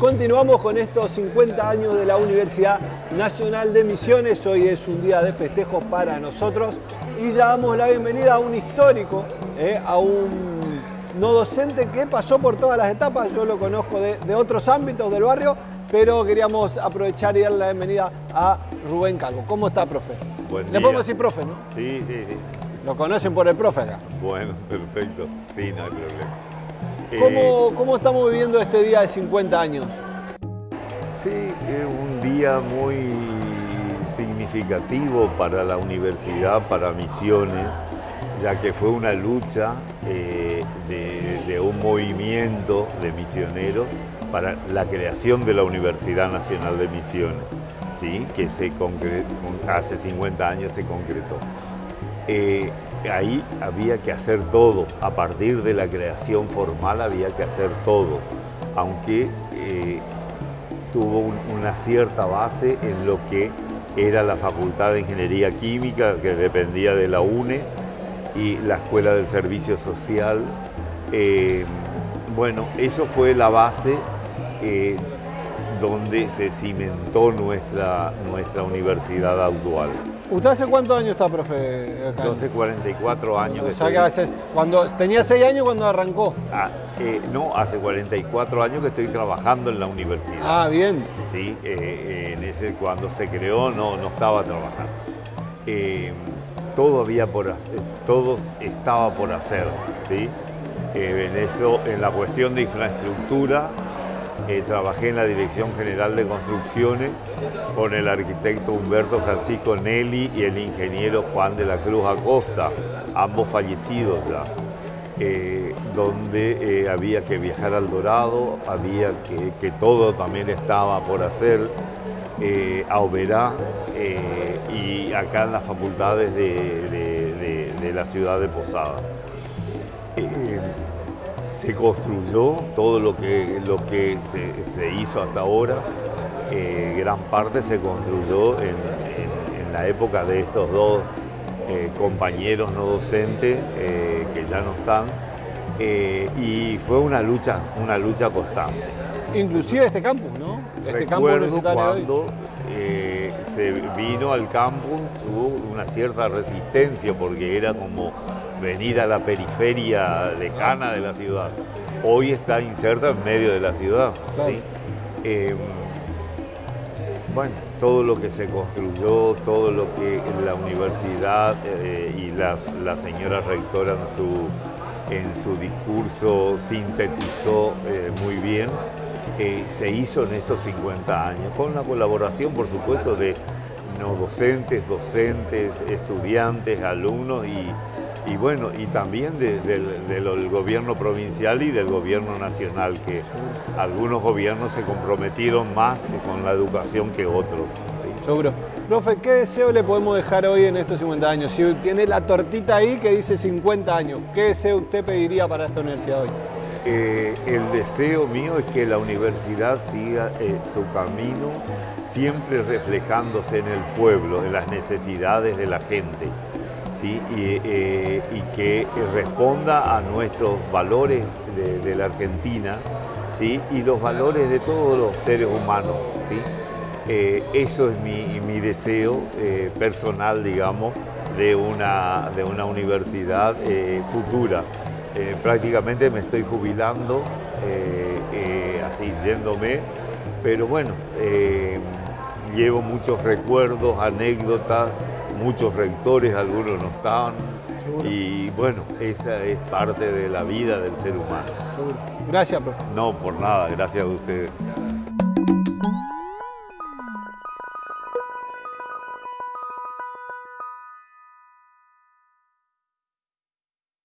continuamos con estos 50 años de la Universidad Nacional de Misiones. Hoy es un día de festejo para nosotros y ya damos la bienvenida a un histórico, eh, a un no docente que pasó por todas las etapas. Yo lo conozco de, otros ámbitos del barrio, pero queríamos aprovechar y darle la bienvenida a Rubén Calvo. ¿Cómo está, profe? Buen Le podemos decir profe, ¿no? Sí, sí, sí. Lo conocen por el profe acá. Bueno, perfecto. Sí, no hay problema. ¿Cómo, eh, ¿Cómo, estamos viviendo este día de 50 años? Sí, es un día muy significativo para la universidad, para Misiones, ya que fue una lucha eh, de, un movimiento de misioneros para la creación de la Universidad Nacional de Misiones, ¿sí? que se hace 50 años se concretó. Eh, ahí había que hacer todo, a partir de la creación formal había que hacer todo, aunque eh, tuvo una cierta base en lo que era la Facultad de Ingeniería Química, que dependía de la UNE, y la Escuela del Servicio Social. Eh, bueno, eso fue la base donde se cimentó nuestra, nuestra universidad actual. ¿Usted hace cuántos años está, profe? Yo hace 44 años. O sea que cuando, tenía 6 años cuando arrancó. Ah, eh, no, hace 44 años que estoy trabajando en la universidad. Ah, bien. Sí, eh, eh, en ese, cuando se creó no, no estaba trabajando. todo, había por, todo estaba por hacer, ¿sí? en eso, en la cuestión de infraestructura, eh, trabajé en la Dirección General de Construcciones con el arquitecto Humberto Francisco Nelly y el ingeniero Juan de la Cruz Acosta, ambos fallecidos ya, eh, donde eh, había que viajar al Dorado, había que, todo también estaba por hacer, a Oberá y acá en las facultades de, de la ciudad de Posada se construyó todo lo que, lo que se, hizo hasta ahora. Eh, gran parte se construyó en, la época de estos dos eh, compañeros no docentes eh, que ya no están. y fue una lucha, una lucha constante. Inclusive este campus, ¿no? Este Recuerdo cuando se vino al campus, hubo una cierta resistencia porque era como venir a la periferia lejana de la ciudad. Hoy está inserta en medio de la ciudad. Em, bueno, todo lo que se construyó, todo lo que la universidad eh, y la, señora rectora en su, en su discurso sintetizó eh, muy bien, eh, se hizo en estos 50 años, con la colaboración, por supuesto, de no docentes, docentes, estudiantes, alumnos y, y bueno, y también del gobierno provincial y del gobierno nacional, que algunos gobiernos se comprometieron más con la educación que otros. Seguro. Profe, ¿qué deseo le podemos dejar hoy en estos 50 años? Si tiene la tortita ahí que dice 50 años, ¿qué deseo usted pediría para esta universidad hoy? Eh, el deseo mío es que la universidad siga eh, su camino siempre reflejándose en el pueblo, en las necesidades de la gente. Eh, y, que responda a nuestros valores de, la Argentina ¿sí? y los valores de todos los seres humanos. ¿sí? Eh, eso es mi, deseo eh, personal, digamos, de una, de una universidad futura. prácticamente me estoy jubilando, así yéndome, pero bueno, llevo muchos recuerdos, anécdotas, muchos rectores, algunos no estaban. Y bueno, esa es parte de la vida del ser humano. Gracias, profe. No, por nada, gracias a ustedes.